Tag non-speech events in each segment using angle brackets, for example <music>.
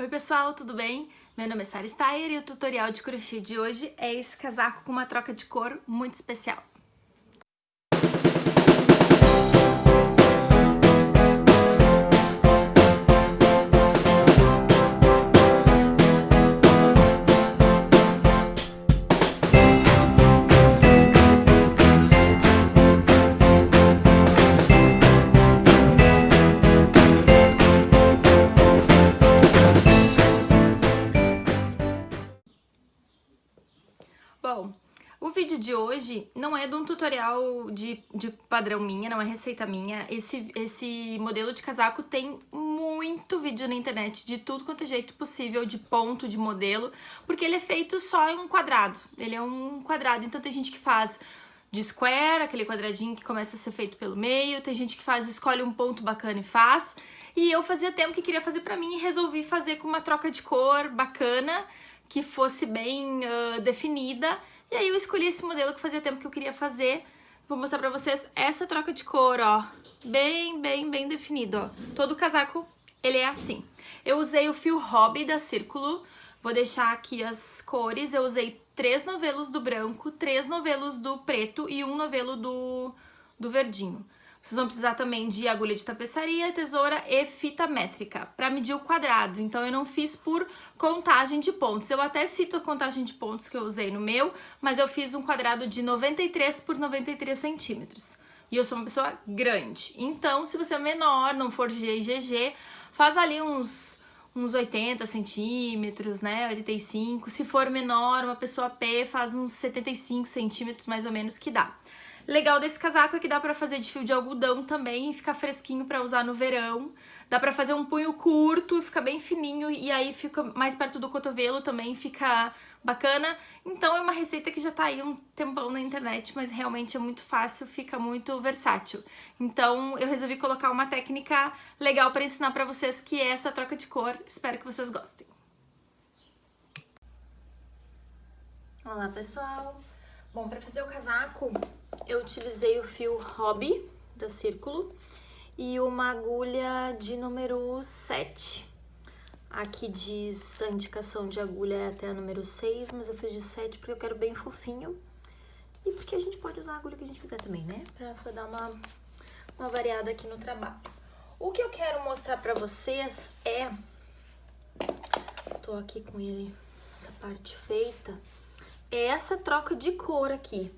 Oi pessoal, tudo bem? Meu nome é Sara Steyer e o tutorial de crochê de hoje é esse casaco com uma troca de cor muito especial. De hoje não é de um tutorial de, de padrão minha, não é receita minha. Esse, esse modelo de casaco tem muito vídeo na internet de tudo quanto é jeito possível, de ponto, de modelo, porque ele é feito só em um quadrado. Ele é um quadrado, então tem gente que faz de square, aquele quadradinho que começa a ser feito pelo meio, tem gente que faz, escolhe um ponto bacana e faz. E eu fazia tempo que queria fazer pra mim e resolvi fazer com uma troca de cor bacana, que fosse bem uh, definida. E aí eu escolhi esse modelo que fazia tempo que eu queria fazer. Vou mostrar pra vocês essa troca de cor, ó. Bem, bem, bem definido, ó. Todo casaco, ele é assim. Eu usei o fio Hobby da Círculo. Vou deixar aqui as cores. Eu usei três novelos do branco, três novelos do preto e um novelo do, do verdinho. Vocês vão precisar também de agulha de tapeçaria, tesoura e fita métrica para medir o quadrado. Então eu não fiz por contagem de pontos. Eu até cito a contagem de pontos que eu usei no meu, mas eu fiz um quadrado de 93 por 93 centímetros. E eu sou uma pessoa grande. Então, se você é menor, não for G e GG, faz ali uns, uns 80 centímetros, né? 85. Se for menor, uma pessoa P faz uns 75 centímetros mais ou menos que dá. Legal desse casaco é que dá pra fazer de fio de algodão também e ficar fresquinho pra usar no verão. Dá pra fazer um punho curto e fica bem fininho e aí fica mais perto do cotovelo também, fica bacana. Então é uma receita que já tá aí um tempão na internet, mas realmente é muito fácil, fica muito versátil. Então eu resolvi colocar uma técnica legal pra ensinar pra vocês que é essa troca de cor. Espero que vocês gostem. Olá pessoal! Bom, para fazer o casaco, eu utilizei o fio Hobby da Círculo e uma agulha de número 7. Aqui diz a indicação de agulha é até a número 6, mas eu fiz de 7 porque eu quero bem fofinho. E porque a gente pode usar a agulha que a gente quiser também, né? Pra, pra dar uma, uma variada aqui no trabalho. O que eu quero mostrar pra vocês é... Tô aqui com ele, essa parte feita é essa troca de cor aqui.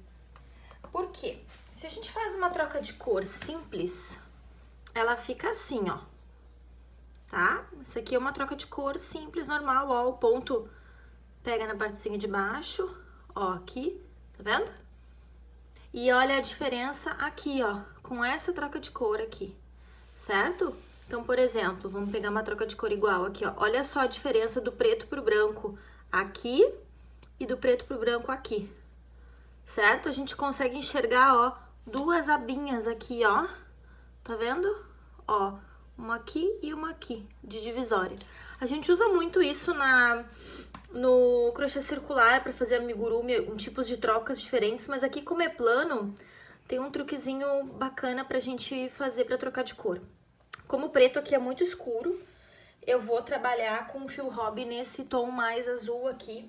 Por quê? Se a gente faz uma troca de cor simples, ela fica assim, ó. Tá? Isso aqui é uma troca de cor simples, normal, ó. O ponto pega na partezinha de baixo, ó, aqui, tá vendo? E olha a diferença aqui, ó, com essa troca de cor aqui, certo? Então, por exemplo, vamos pegar uma troca de cor igual aqui, ó. Olha só a diferença do preto pro branco aqui e do preto pro branco aqui, certo? A gente consegue enxergar, ó, duas abinhas aqui, ó, tá vendo? Ó, uma aqui e uma aqui, de divisória. A gente usa muito isso na, no crochê circular para fazer amigurumi, um tipos de trocas diferentes, mas aqui como é plano, tem um truquezinho bacana pra gente fazer pra trocar de cor. Como o preto aqui é muito escuro, eu vou trabalhar com o fio hobby nesse tom mais azul aqui,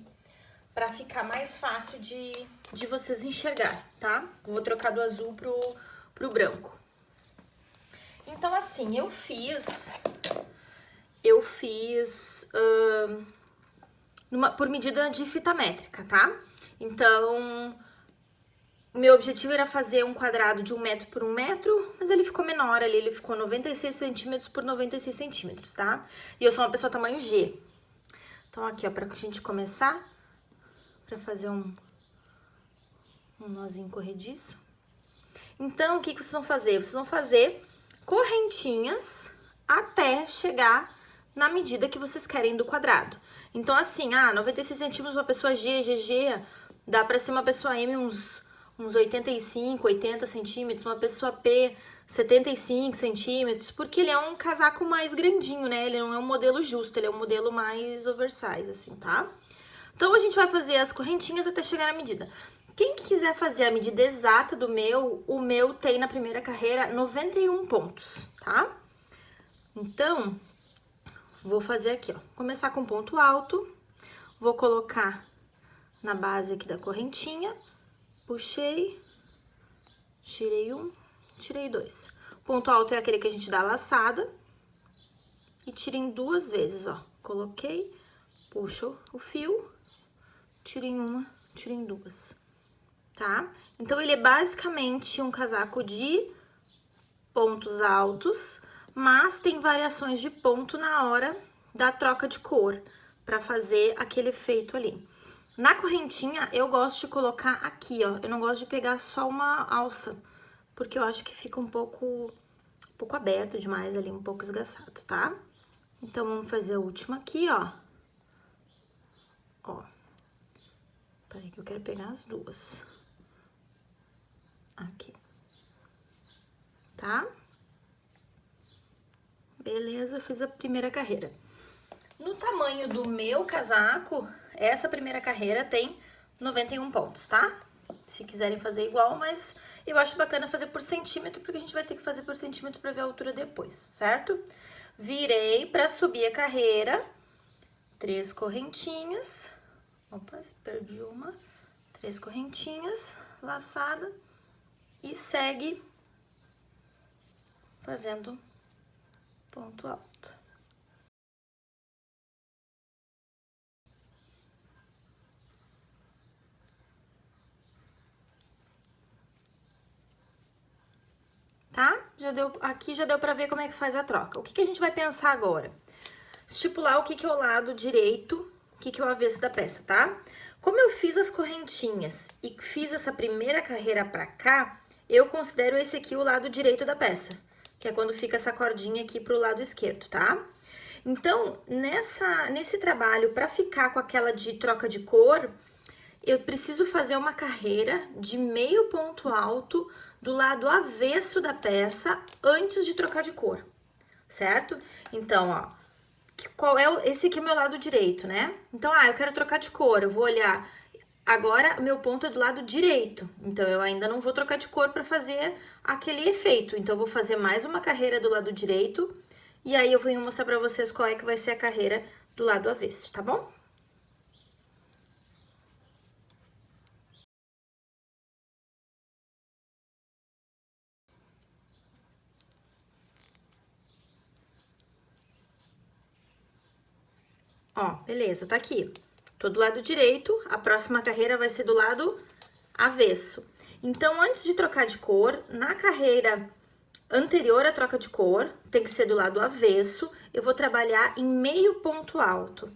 para ficar mais fácil de, de vocês enxergar, tá? Vou trocar do azul pro, pro branco. Então, assim, eu fiz... Eu fiz... Numa, por medida de fita métrica, tá? Então, meu objetivo era fazer um quadrado de um metro por um metro, mas ele ficou menor ali, ele ficou 96 centímetros por 96 centímetros, tá? E eu sou uma pessoa tamanho G. Então, aqui, ó, pra gente começar, para fazer um, um nozinho corrediço. Então, o que, que vocês vão fazer? Vocês vão fazer correntinhas até chegar na medida que vocês querem do quadrado. Então, assim, ah, 96 centímetros uma pessoa G, GG, dá pra ser uma pessoa M uns, uns 85, 80 centímetros, uma pessoa P 75 centímetros, porque ele é um casaco mais grandinho, né? Ele não é um modelo justo, ele é um modelo mais oversize, assim, tá? Então, a gente vai fazer as correntinhas até chegar na medida. Quem quiser fazer a medida exata do meu, o meu tem na primeira carreira 91 pontos, tá? Então, Vou fazer aqui, ó. Começar com ponto alto. Vou colocar na base aqui da correntinha. Puxei. Tirei um, tirei dois. Ponto alto é aquele que a gente dá laçada. E tirem duas vezes, ó. Coloquei, puxo o fio, tirem uma, tirem duas, tá? Então, ele é basicamente um casaco de pontos altos, mas tem variações de ponto na hora da troca de cor, pra fazer aquele efeito ali. Na correntinha, eu gosto de colocar aqui, ó. Eu não gosto de pegar só uma alça, porque eu acho que fica um pouco, um pouco aberto demais ali, um pouco esgaçado, tá? Então, vamos fazer a última aqui, ó. Ó. Peraí que eu quero pegar as duas. Aqui. Tá? Beleza, fiz a primeira carreira. No tamanho do meu casaco, essa primeira carreira tem 91 pontos, tá? Se quiserem fazer igual, mas eu acho bacana fazer por centímetro, porque a gente vai ter que fazer por centímetro pra ver a altura depois, certo? Virei pra subir a carreira, três correntinhas, opa, perdi uma, três correntinhas, laçada, e segue fazendo ponto alto. tá? Já deu, aqui já deu pra ver como é que faz a troca. O que, que a gente vai pensar agora? Estipular o que, que é o lado direito, que, que é o avesso da peça, tá? Como eu fiz as correntinhas e fiz essa primeira carreira pra cá, eu considero esse aqui o lado direito da peça, que é quando fica essa cordinha aqui pro lado esquerdo, tá? Então, nessa, nesse trabalho, pra ficar com aquela de troca de cor, eu preciso fazer uma carreira de meio ponto alto do lado avesso da peça antes de trocar de cor, certo? Então, ó, qual é esse aqui é o meu lado direito, né? Então, ah, eu quero trocar de cor, eu vou olhar, agora meu ponto é do lado direito, então eu ainda não vou trocar de cor para fazer aquele efeito, então eu vou fazer mais uma carreira do lado direito, e aí eu vou mostrar para vocês qual é que vai ser a carreira do lado avesso, tá bom? Ó, beleza, tá aqui. Tô do lado direito, a próxima carreira vai ser do lado avesso. Então, antes de trocar de cor, na carreira anterior à troca de cor, tem que ser do lado avesso, eu vou trabalhar em meio ponto alto.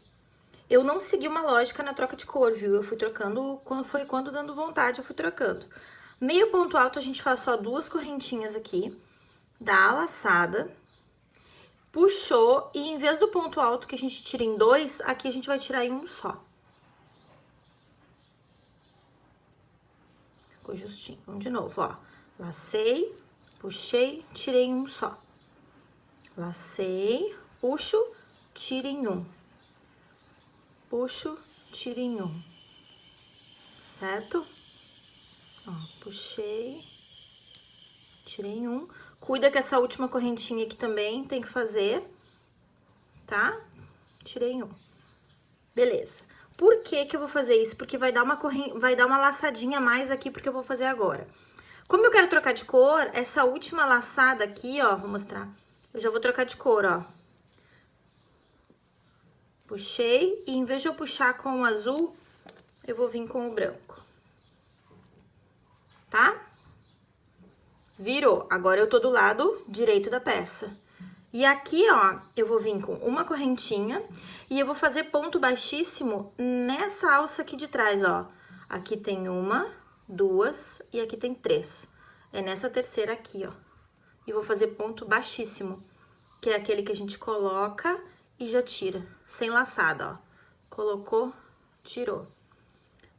Eu não segui uma lógica na troca de cor, viu? Eu fui trocando, quando foi quando dando vontade, eu fui trocando. Meio ponto alto, a gente faz só duas correntinhas aqui, dá a laçada, puxou, e em vez do ponto alto que a gente tira em dois, aqui a gente vai tirar em um só. Ficou justinho. Vamos de novo, ó. Lacei, puxei, tirei em um só. Lacei, puxo, tiro em um. Puxo, tiro em um. Certo? Ó, puxei, tirei em um. Cuida que essa última correntinha aqui também tem que fazer, tá? Tirei um. Beleza. Por que que eu vou fazer isso? Porque vai dar uma corren... vai dar uma laçadinha a mais aqui, porque eu vou fazer agora. Como eu quero trocar de cor, essa última laçada aqui, ó, vou mostrar. Eu já vou trocar de cor, ó. Puxei, e em vez de eu puxar com o azul, eu vou vir com o branco. Tá? Virou. Agora, eu tô do lado direito da peça. E aqui, ó, eu vou vir com uma correntinha e eu vou fazer ponto baixíssimo nessa alça aqui de trás, ó. Aqui tem uma, duas e aqui tem três. É nessa terceira aqui, ó. E vou fazer ponto baixíssimo, que é aquele que a gente coloca e já tira, sem laçada, ó. Colocou, tirou.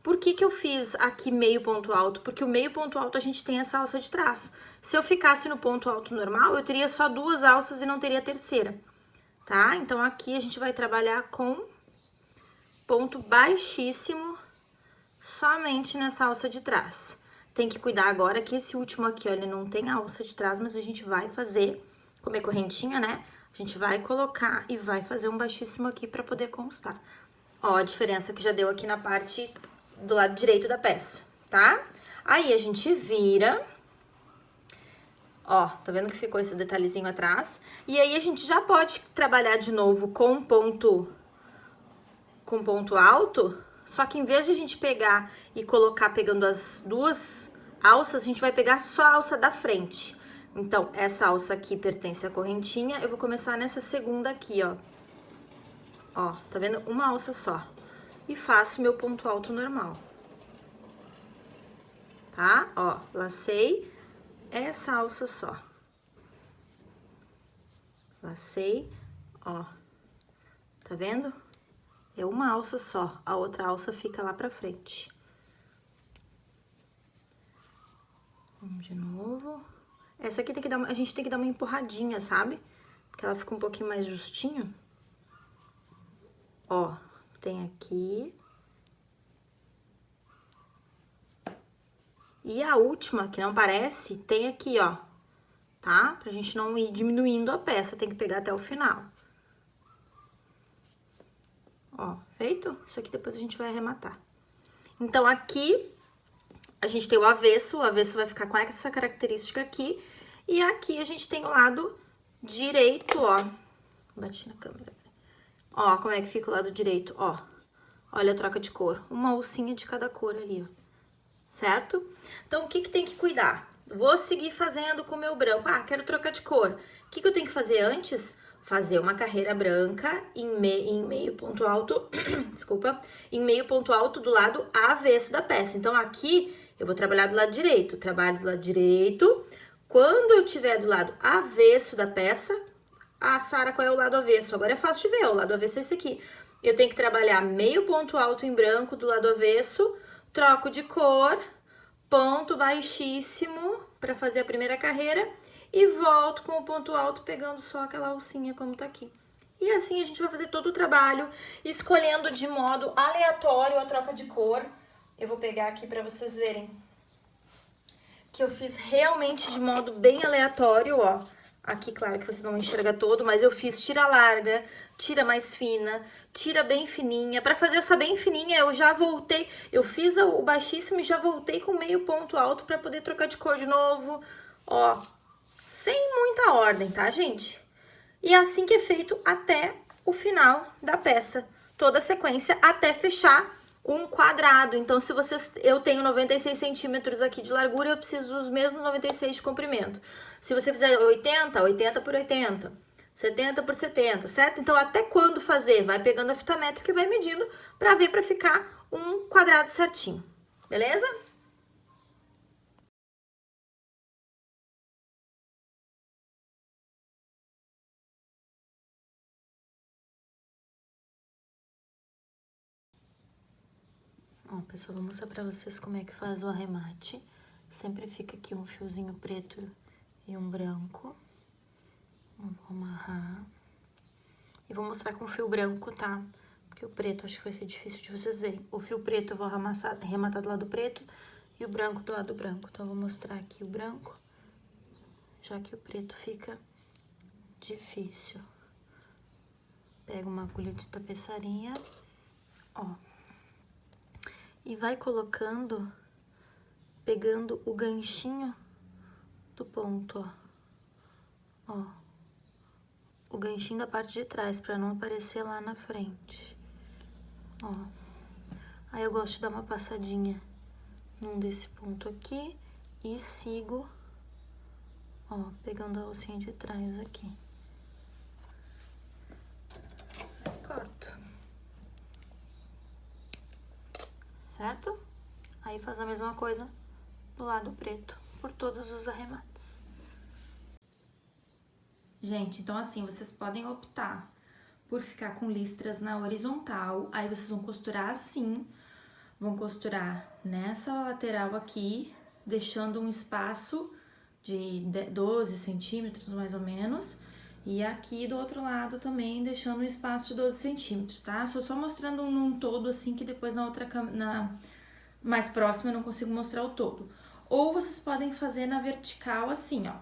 Por que que eu fiz aqui meio ponto alto? Porque o meio ponto alto a gente tem essa alça de trás. Se eu ficasse no ponto alto normal, eu teria só duas alças e não teria a terceira, tá? Então, aqui a gente vai trabalhar com ponto baixíssimo somente nessa alça de trás. Tem que cuidar agora que esse último aqui, ele não tem alça de trás, mas a gente vai fazer, como é correntinha, né? A gente vai colocar e vai fazer um baixíssimo aqui pra poder constar. Ó, a diferença que já deu aqui na parte do lado direito da peça, tá? Aí, a gente vira... Ó, tá vendo que ficou esse detalhezinho atrás? E aí, a gente já pode trabalhar de novo com ponto... Com ponto alto, só que em vez de a gente pegar e colocar pegando as duas alças, a gente vai pegar só a alça da frente. Então, essa alça aqui pertence à correntinha, eu vou começar nessa segunda aqui, ó. Ó, tá vendo? Uma alça só. E faço meu ponto alto normal. Tá? Ó, lacei essa alça só. Lacei, ó. Tá vendo? É uma alça só, a outra alça fica lá pra frente. Vamos de novo. Essa aqui tem que dar, a gente tem que dar uma empurradinha, sabe? Porque ela fica um pouquinho mais justinho. Ó, tem aqui. E a última, que não parece, tem aqui, ó, tá? Pra gente não ir diminuindo a peça, tem que pegar até o final. Ó, feito? Isso aqui depois a gente vai arrematar. Então, aqui a gente tem o avesso, o avesso vai ficar com essa característica aqui. E aqui a gente tem o lado direito, ó. Bati na câmera. Ó, como é que fica o lado direito, ó. Olha a troca de cor. Uma alcinha de cada cor ali, ó. Certo? Então, o que que tem que cuidar? Vou seguir fazendo com o meu branco. Ah, quero trocar de cor. O que que eu tenho que fazer antes? Fazer uma carreira branca em, me, em meio ponto alto, <clears throat> desculpa, em meio ponto alto do lado avesso da peça. Então, aqui eu vou trabalhar do lado direito, trabalho do lado direito. Quando eu tiver do lado avesso da peça, ah, Sara, qual é o lado avesso? Agora é fácil de ver, o lado avesso é esse aqui. Eu tenho que trabalhar meio ponto alto em branco do lado avesso, troco de cor, ponto baixíssimo para fazer a primeira carreira e volto com o ponto alto pegando só aquela alcinha como tá aqui. E assim a gente vai fazer todo o trabalho, escolhendo de modo aleatório a troca de cor, eu vou pegar aqui para vocês verem que eu fiz realmente de modo bem aleatório, ó. Aqui, claro que vocês não enxergam todo, mas eu fiz tira larga, tira mais fina, tira bem fininha. Para fazer essa bem fininha, eu já voltei, eu fiz o baixíssimo e já voltei com meio ponto alto para poder trocar de cor de novo, ó. Sem muita ordem, tá, gente? E assim que é feito até o final da peça. Toda a sequência até fechar um quadrado. Então, se vocês, eu tenho 96 centímetros aqui de largura, eu preciso dos mesmos 96 de comprimento. Se você fizer 80, 80 por 80, 70 por 70, certo? Então, até quando fazer? Vai pegando a fita métrica e vai medindo para ver para ficar um quadrado certinho, beleza? Ó, pessoal, vou mostrar pra vocês como é que faz o arremate. Sempre fica aqui um fiozinho preto e um branco. Vou amarrar. E vou mostrar com fio branco, tá? Porque o preto acho que vai ser difícil de vocês verem. O fio preto eu vou arrematar, arrematar do lado preto e o branco do lado branco. Então, eu vou mostrar aqui o branco, já que o preto fica difícil. Pego uma agulha de tapeçaria, ó e vai colocando, pegando o ganchinho do ponto, ó. Ó. O ganchinho da parte de trás, pra não aparecer lá na frente. Ó. Aí eu gosto de dar uma passadinha num desse ponto aqui e sigo, ó, pegando a alcinha de trás aqui. Corto. Certo? Aí faz a mesma coisa do lado preto, por todos os arremates. Gente, então assim, vocês podem optar por ficar com listras na horizontal, aí vocês vão costurar assim, vão costurar nessa lateral aqui, deixando um espaço de 12 centímetros, mais ou menos, e aqui do outro lado também deixando um espaço de 12 centímetros, tá? Só só mostrando um, todo assim que depois na outra na mais próxima eu não consigo mostrar o todo. Ou vocês podem fazer na vertical assim, ó.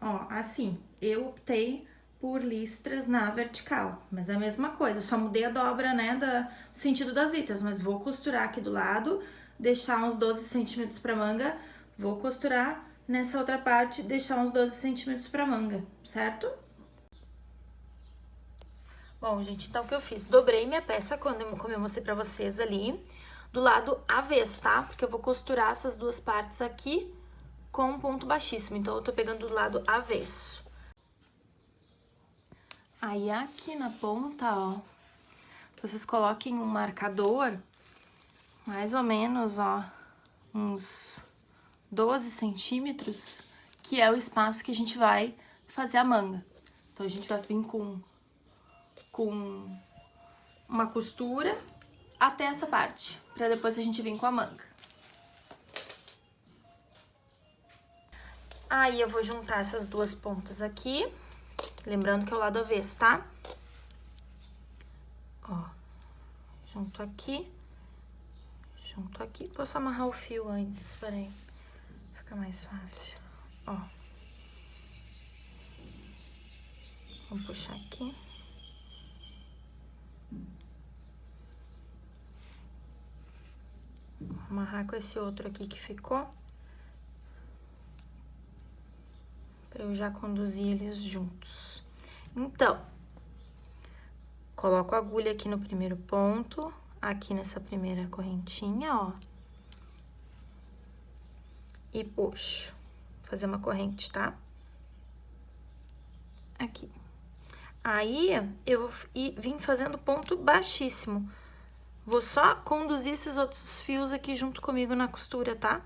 Ó, assim, eu optei por listras na vertical, mas é a mesma coisa, só mudei a dobra, né, da sentido das litras, mas vou costurar aqui do lado, deixar uns 12 centímetros pra manga, vou costurar nessa outra parte, deixar uns 12 centímetros pra manga, certo? Bom, gente, então o que eu fiz? Dobrei minha peça, quando como eu mostrei pra vocês ali, do lado avesso, tá? Porque eu vou costurar essas duas partes aqui com um ponto baixíssimo. Então, eu tô pegando do lado avesso. Aí, aqui na ponta, ó, vocês coloquem um marcador, mais ou menos, ó, uns 12 centímetros, que é o espaço que a gente vai fazer a manga. Então, a gente vai vir com com uma costura até essa parte, pra depois a gente vir com a manga. Aí, eu vou juntar essas duas pontas aqui, lembrando que é o lado avesso, tá? Ó, junto aqui, junto aqui. Posso amarrar o fio antes, peraí, fica mais fácil. Ó. Vamos puxar aqui. amarrar com esse outro aqui que ficou. Pra eu já conduzir eles juntos. Então, coloco a agulha aqui no primeiro ponto, aqui nessa primeira correntinha, ó. E puxo. Vou fazer uma corrente, tá? Aqui. Aí, eu vim fazendo ponto baixíssimo Vou só conduzir esses outros fios aqui junto comigo na costura, tá?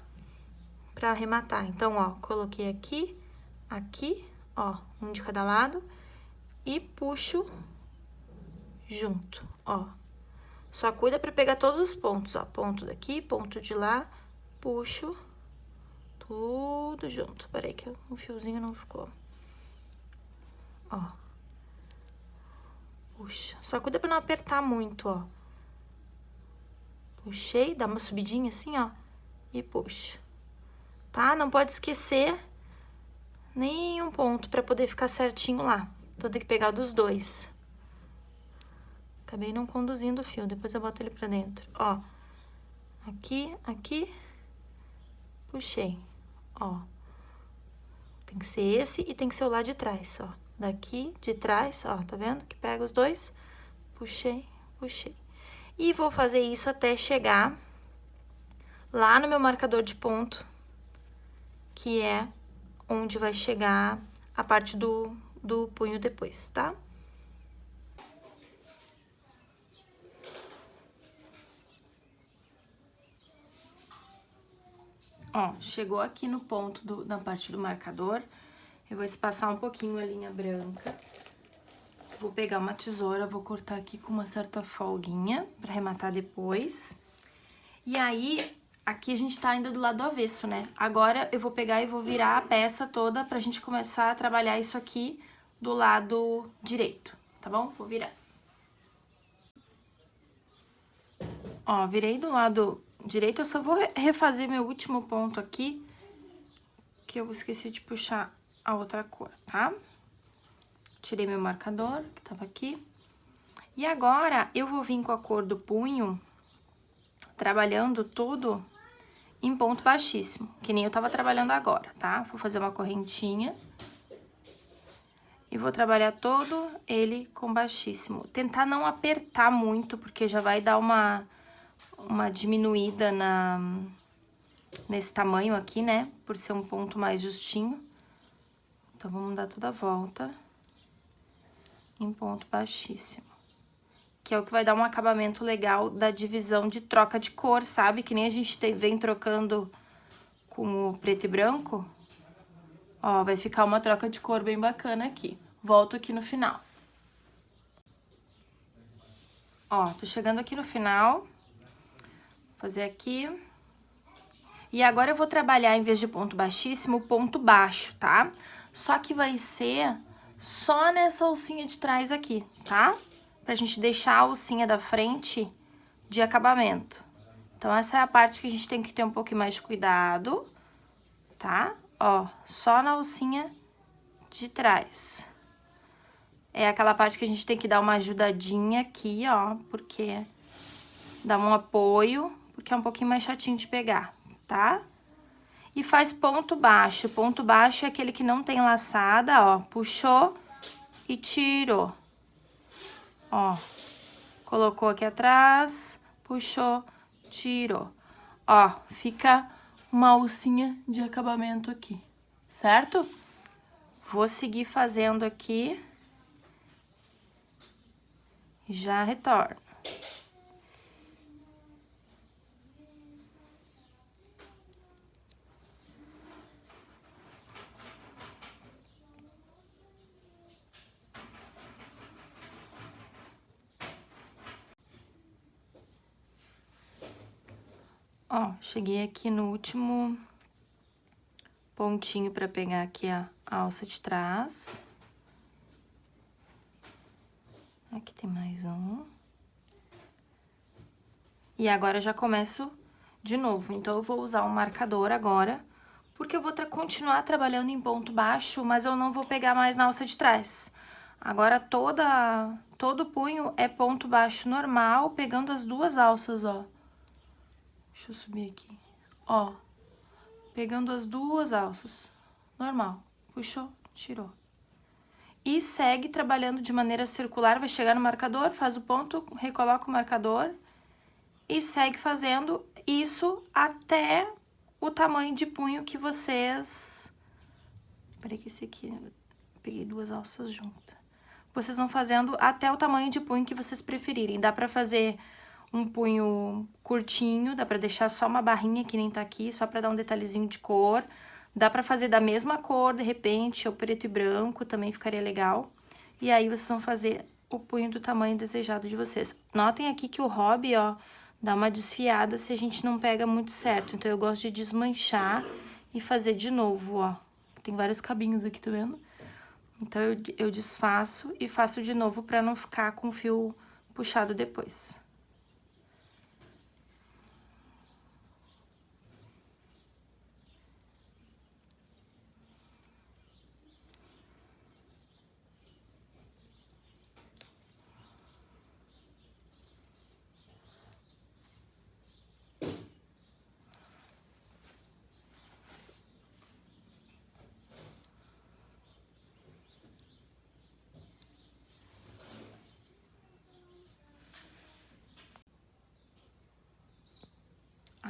Pra arrematar. Então, ó, coloquei aqui, aqui, ó, um de cada lado e puxo junto, ó. Só cuida pra pegar todos os pontos, ó, ponto daqui, ponto de lá, puxo tudo junto. Peraí que o fiozinho não ficou. Ó. Puxa. Só cuida pra não apertar muito, ó. Puxei, dá uma subidinha assim, ó, e puxa. Tá? Não pode esquecer nenhum ponto pra poder ficar certinho lá. Então, tem que pegar dos dois. Acabei não conduzindo o fio, depois eu boto ele pra dentro. Ó, aqui, aqui, puxei, ó. Tem que ser esse e tem que ser o lado de trás, ó. Daqui, de trás, ó, tá vendo? Que pega os dois, puxei, puxei. E vou fazer isso até chegar lá no meu marcador de ponto, que é onde vai chegar a parte do, do punho depois, tá? Ó, chegou aqui no ponto do, da parte do marcador, eu vou espaçar um pouquinho a linha branca. Vou pegar uma tesoura, vou cortar aqui com uma certa folguinha pra arrematar depois. E aí, aqui a gente tá ainda do lado avesso, né? Agora eu vou pegar e vou virar a peça toda pra gente começar a trabalhar isso aqui do lado direito, tá bom? Vou virar. Ó, virei do lado direito, eu só vou refazer meu último ponto aqui, que eu esqueci de puxar a outra cor, tá? Tirei meu marcador, que tava aqui. E agora, eu vou vir com a cor do punho, trabalhando tudo em ponto baixíssimo, que nem eu tava trabalhando agora, tá? Vou fazer uma correntinha. E vou trabalhar todo ele com baixíssimo. Tentar não apertar muito, porque já vai dar uma, uma diminuída na, nesse tamanho aqui, né? Por ser um ponto mais justinho. Então, vamos dar toda a volta em ponto baixíssimo. Que é o que vai dar um acabamento legal da divisão de troca de cor, sabe? Que nem a gente tem, vem trocando com o preto e branco. Ó, vai ficar uma troca de cor bem bacana aqui. Volto aqui no final. Ó, tô chegando aqui no final. Fazer aqui. E agora eu vou trabalhar, em vez de ponto baixíssimo, ponto baixo, tá? Só que vai ser só nessa alcinha de trás aqui, tá? Pra gente deixar a alcinha da frente de acabamento. Então, essa é a parte que a gente tem que ter um pouquinho mais de cuidado, tá? Ó, só na alcinha de trás. É aquela parte que a gente tem que dar uma ajudadinha aqui, ó, porque dá um apoio, porque é um pouquinho mais chatinho de pegar, tá? E faz ponto baixo. Ponto baixo é aquele que não tem laçada, ó. Puxou e tirou. Ó. Colocou aqui atrás, puxou, tirou. Ó, fica uma alcinha de acabamento aqui, certo? Vou seguir fazendo aqui. Já retorno. Ó, cheguei aqui no último pontinho pra pegar aqui a alça de trás. Aqui tem mais um. E agora já começo de novo. Então, eu vou usar o um marcador agora, porque eu vou tra continuar trabalhando em ponto baixo, mas eu não vou pegar mais na alça de trás. Agora, toda, todo punho é ponto baixo normal, pegando as duas alças, ó. Deixa eu subir aqui. Ó, pegando as duas alças. Normal. Puxou, tirou. E segue trabalhando de maneira circular, vai chegar no marcador, faz o ponto, recoloca o marcador e segue fazendo isso até o tamanho de punho que vocês... Peraí que esse aqui, peguei duas alças juntas. Vocês vão fazendo até o tamanho de punho que vocês preferirem. Dá pra fazer um punho curtinho, dá pra deixar só uma barrinha que nem tá aqui, só pra dar um detalhezinho de cor. Dá pra fazer da mesma cor, de repente, ou preto e branco, também ficaria legal. E aí, vocês vão fazer o punho do tamanho desejado de vocês. Notem aqui que o hobby, ó, dá uma desfiada se a gente não pega muito certo. Então, eu gosto de desmanchar e fazer de novo, ó. Tem vários cabinhos aqui, tá vendo? Então, eu, eu desfaço e faço de novo pra não ficar com o fio puxado depois.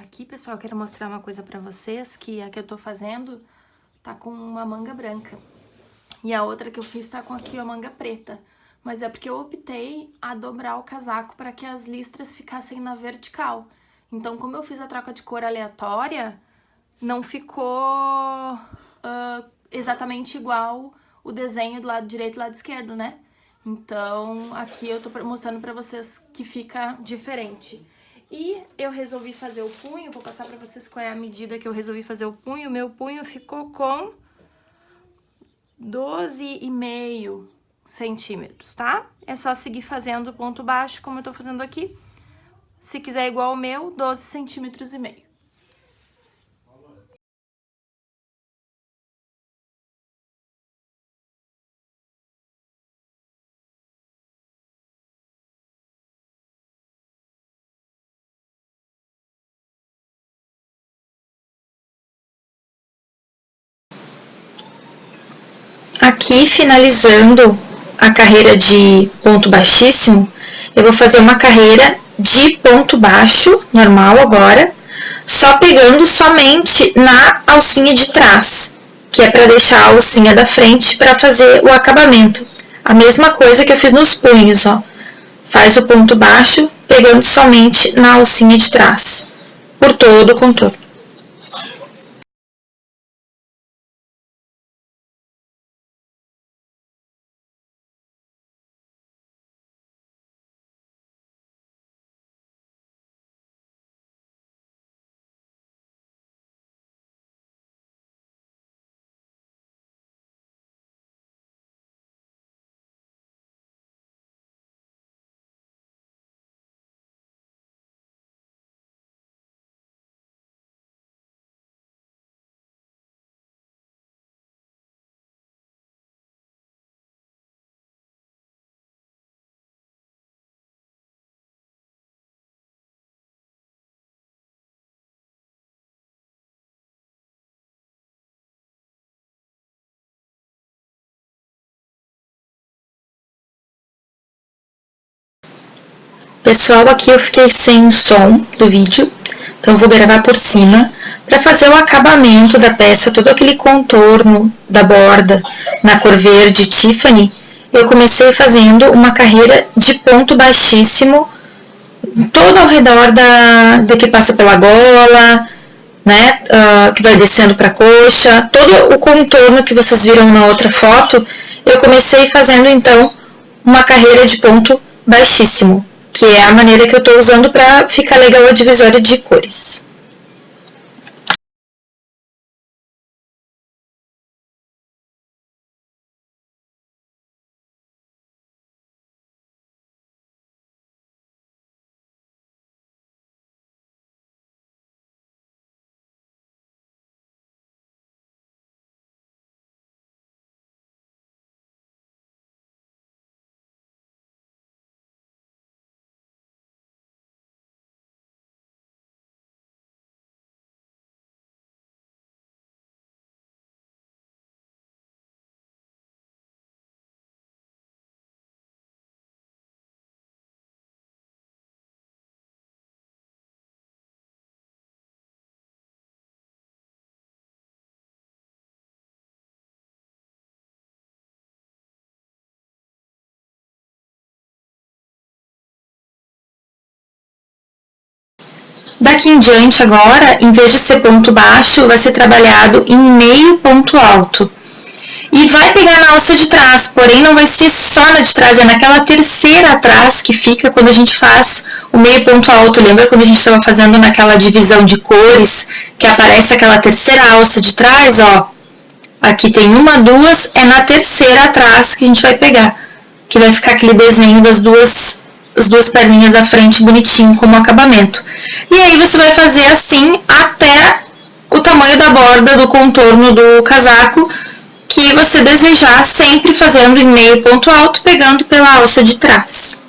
Aqui, pessoal, quero mostrar uma coisa pra vocês, que a que eu tô fazendo tá com uma manga branca. E a outra que eu fiz tá com aqui a manga preta. Mas é porque eu optei a dobrar o casaco para que as listras ficassem na vertical. Então, como eu fiz a troca de cor aleatória, não ficou uh, exatamente igual o desenho do lado direito e do lado esquerdo, né? Então, aqui eu tô mostrando pra vocês que fica diferente. E eu resolvi fazer o punho, vou passar pra vocês qual é a medida que eu resolvi fazer o punho. Meu punho ficou com 12,5 centímetros, tá? É só seguir fazendo ponto baixo, como eu tô fazendo aqui. Se quiser igual o meu, 12 centímetros e meio. Aqui, finalizando a carreira de ponto baixíssimo, eu vou fazer uma carreira de ponto baixo, normal agora, só pegando somente na alcinha de trás, que é para deixar a alcinha da frente para fazer o acabamento. A mesma coisa que eu fiz nos punhos, ó. Faz o ponto baixo pegando somente na alcinha de trás, por todo o contorno. Pessoal, aqui eu fiquei sem som do vídeo, então eu vou gravar por cima para fazer o acabamento da peça, todo aquele contorno da borda na cor verde Tiffany. Eu comecei fazendo uma carreira de ponto baixíssimo, todo ao redor da, da que passa pela gola, né, uh, que vai descendo para a coxa, todo o contorno que vocês viram na outra foto, eu comecei fazendo então uma carreira de ponto baixíssimo, que é a maneira que eu estou usando para ficar legal a divisória de cores. Daqui em diante agora, em vez de ser ponto baixo, vai ser trabalhado em meio ponto alto. E vai pegar na alça de trás, porém não vai ser só na de trás, é naquela terceira atrás que fica quando a gente faz o meio ponto alto. Lembra quando a gente estava fazendo naquela divisão de cores, que aparece aquela terceira alça de trás, ó. Aqui tem uma, duas, é na terceira atrás que a gente vai pegar. Que vai ficar aquele desenho das duas as duas perninhas da frente bonitinho como acabamento. E aí você vai fazer assim até o tamanho da borda do contorno do casaco que você desejar, sempre fazendo em meio ponto alto, pegando pela alça de trás.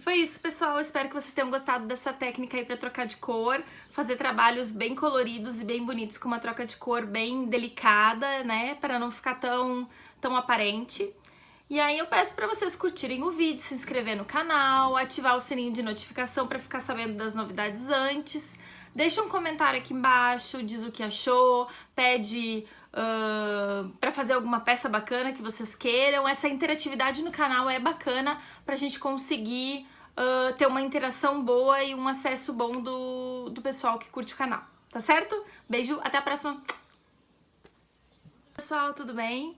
Foi isso, pessoal. Espero que vocês tenham gostado dessa técnica aí para trocar de cor, fazer trabalhos bem coloridos e bem bonitos com uma troca de cor bem delicada, né, para não ficar tão, tão aparente. E aí eu peço para vocês curtirem o vídeo, se inscrever no canal, ativar o sininho de notificação para ficar sabendo das novidades antes. Deixa um comentário aqui embaixo, diz o que achou, pede uh, para fazer alguma peça bacana que vocês queiram. Essa interatividade no canal é bacana para a gente conseguir uh, ter uma interação boa e um acesso bom do, do pessoal que curte o canal, tá certo? Beijo, até a próxima! Pessoal, tudo bem?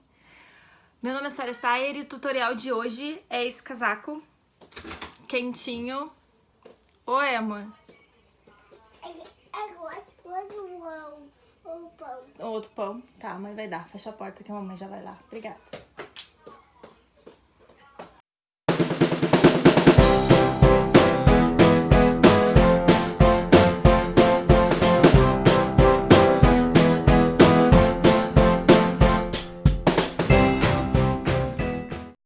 Meu nome é Sarah Steyer e o tutorial de hoje é esse casaco quentinho. Oi, amor. Outro pão. Tá, a mãe vai dar. Fecha a porta que a mamãe já vai lá. Obrigada.